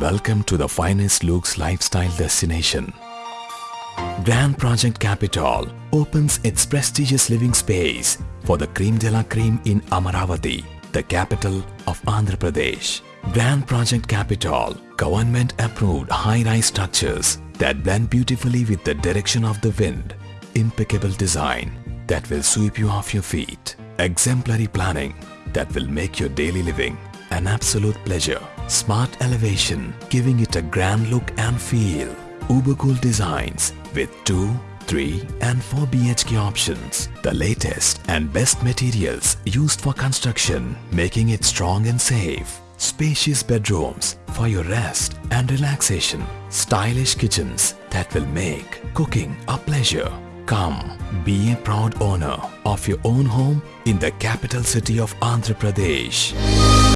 Welcome to the finest looks lifestyle destination. Grand Project Capital opens its prestigious living space for the Cream de la Cream in Amaravati, the capital of Andhra Pradesh. Grand Project Capital, government approved high-rise structures that blend beautifully with the direction of the wind. Impeccable design that will sweep you off your feet. Exemplary planning that will make your daily living an absolute pleasure. Smart elevation giving it a grand look and feel. Uber cool designs with 2, 3 and 4 BHK options. The latest and best materials used for construction making it strong and safe. Spacious bedrooms for your rest and relaxation. Stylish kitchens that will make cooking a pleasure. Come, be a proud owner of your own home in the capital city of Andhra Pradesh.